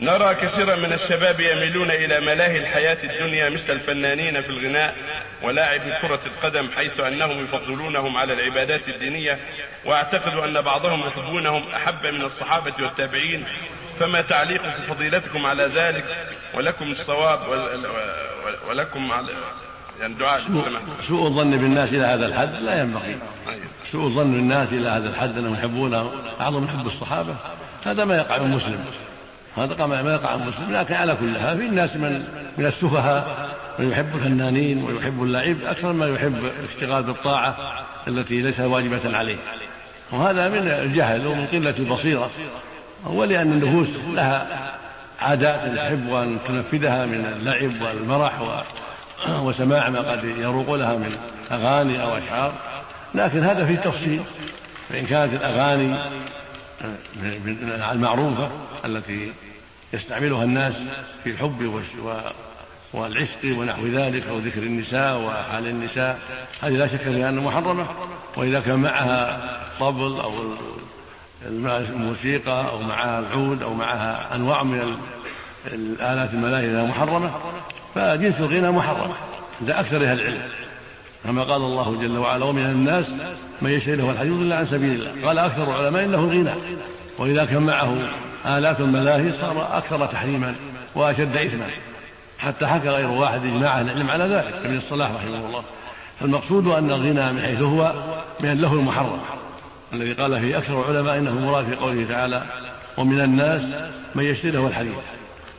نرى كثيرا من الشباب يميلون إلى ملاهي الحياة الدنيا مثل الفنانين في الغناء ولاعب كرة القدم حيث أنهم يفضلونهم على العبادات الدينية. وأعتقد أن بعضهم يحبونهم أحب من الصحابة والتابعين. فما تعليق فضيلتكم على ذلك؟ ولكم الصواب ولكم على يعني دعاء سوء الظن بالناس إلى هذا الحد لا ينبغي. سوء الظن بالناس إلى هذا الحد انهم يحبون بعضهم يحب الصحابة. هذا ما يقع من هذا ما يقع عن مسلم. لكن على كل حال في الناس من من السفهاء من يحب الفنانين ويحب اللعب أكثر ما يحب الاشتغال بالطاعة التي ليست واجبة عليه. وهذا من الجهل ومن قلة البصيرة. ولأن النفوس لها عادات تحب أن تنفذها من اللعب والمرح وسماع ما قد يروق لها من أغاني أو أشعار. لكن هذا فيه تفصيل. فإن كانت الأغاني المعروفة التي يستعملها الناس في الحب والعشق ونحو ذلك أو ذكر النساء وحال النساء. هذه لا شك فيها أنها محرمة. وإذا كان معها طبل أو الموسيقى أو معها العود أو معها أنواع من الآلات الملاهيه محرمة فجنس الغنى محرم. عند أكثر أهل العلم. كما قال الله جل وعلا ومن الناس من يشتري له الحديث إلا عن سبيل الله. قال أكثر العلماء إنه الغنى وإذا كان معه آلات الملاهي صار أكثر تحريما وأشد إثما. حتى حكى غير واحد إجماع أهل العلم على ذلك ابن الصلاح رحمه الله. فالمقصود أن الغنى من حيث هو من اللهو المحرم. الذي قال فيه أكثر العلماء إنه مراد في قوله تعالى ومن الناس من يشتري له الحديث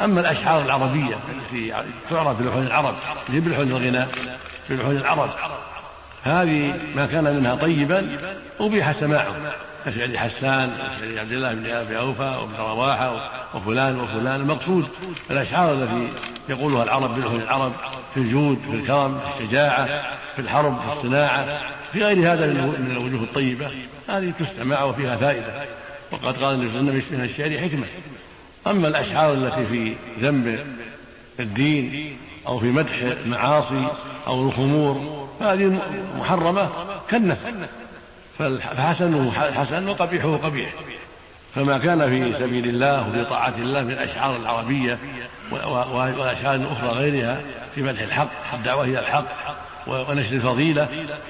أما الأشعار العربية التي تعرف بلحون العرب هي بلحون الغناء بلحون العرب هذه ما كان منها طيبا أبيح سماعه. كشعر حسان كشعر عبد الله بن ابي أوفى وابن رواحة وفلان وفلان. المقصود الأشعار التي يقولها العرب بلغه العرب في الجود في الكرم في الشجاعة في الحرب في الصناعة في غير هذا من الوجوه الطيبة. هذه تستمع وفيها فائدة. وقد قال النبي صلى الله عليه وسلم من الشعر حكمة. أما الأشعار التي في ذنب الدين أو في مدح المعاصي أو الخمور فهذه محرمة كالنفس. فحسنه حسن وقبيحه قبيح. فما كان في سبيل الله وفي طاعة الله من الأشعار العربية والأشعار الأخرى غيرها في مدح الحق الدعوة إلى الحق ونشر الفضيلة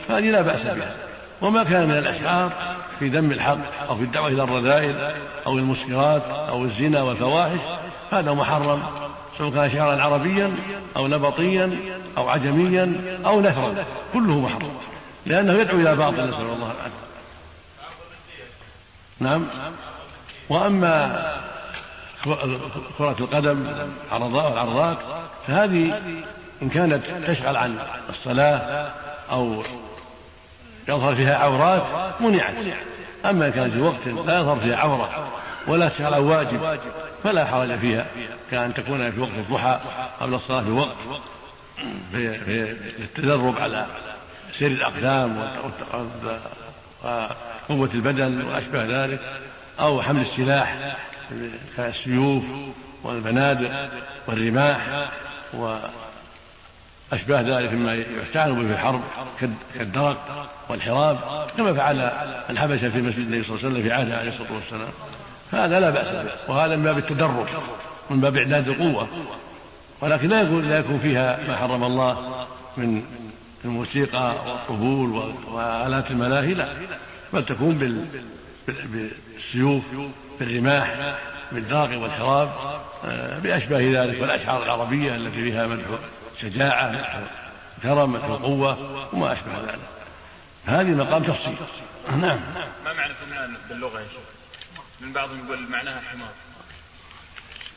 فهذه لا بأس بها. وما كان من الأشعار في ذم الحق أو في الدعوة إلى الرذائل أو المسكرات أو الزنا والفواحش هذا محرم. سواء كان شعرا عربيا أو نبطيا أو عجميا أو نثرا كله محرم لأنه يدعو إلى باطل نسأل الله العافية. نعم. وأما كرة القدم والعرضات فهذه إن كانت تشغل عن الصلاة أو يظهر فيها عورات منعت. أما إن كانت في وقت لا يظهر فيها عورة ولا عن واجب فلا حرج فيها كأن تكون في وقت الضحى قبل الصلاة بوقت في التدرب على سير الأقدام وقوة البدن وأشبه ذلك أو حمل السلاح كالسيوف والبنادق والرماح وأشباه ذلك مما يستعان به في الحرب كالدرق والحراب كما فعل الحبشة في مسجد النبي صلى الله عليه وسلم في عهده عليه الصلاة والسلام. هذا لا بأس به وهذا من باب التدرب من باب إعداد القوة. ولكن لا يكون لا يكون فيها ما حرم الله من الموسيقى والطبول وآلات الملاهي لا. بل تكون بالسيوف بالرماح بالداق والحراب آه، بأشباه ذلك والأشعار العربية التي فيها مدح شجاعة مدح كرم مدح قوة وما أشبه ذلك. هذه مقام تفصيل نعم. ما معنى باللغة يا شيخ؟ من بعضهم يقول معناها حمار.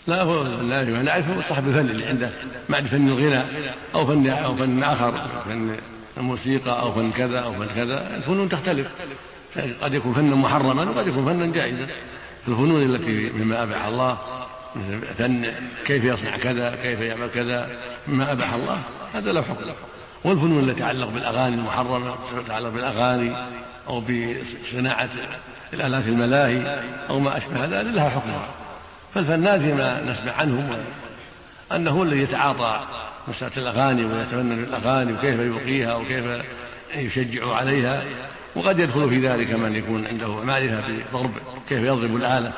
لا هو لا نعرف صاحب الفن اللي عنده بعد فن الغنى أو فن أو فن آخر فن الموسيقى أو فن كذا أو فن كذا الفنون تختلف. قد يكون فنا محرما وقد يكون فنا جائزا. الفنون التي مما أباح الله فن كيف يصنع كذا كيف يعمل كذا مما أباح الله هذا له حكم. والفنون التي تتعلق بالأغاني المحرمة تتعلق بالأغاني أو بصناعة الآلات الملاهي أو ما أشبه ذلك لها حكمها فالفنان فيما نسمع عنهم أنه هو الذي يتعاطى مسألة الأغاني ويتفنن بالأغاني وكيف يلقيها وكيف يشجع عليها. وقد يدخل في ذلك من يكون عنده معرفة بضرب كيف يضرب الآلة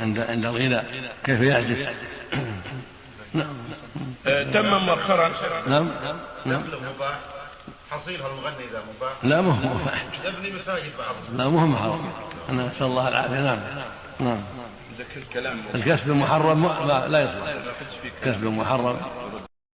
عند عند الغنى كيف يعزف. نعم. آه، تم مؤخرا. نعم. نعم. مباح حصيلها المغني اذا مباح لا مو مباح يبني مساجد بعضهم لا مو محرم أنا نسال الله العافيه نعم نعم الكلام الكسب المحرم لا يصلح كسب محرم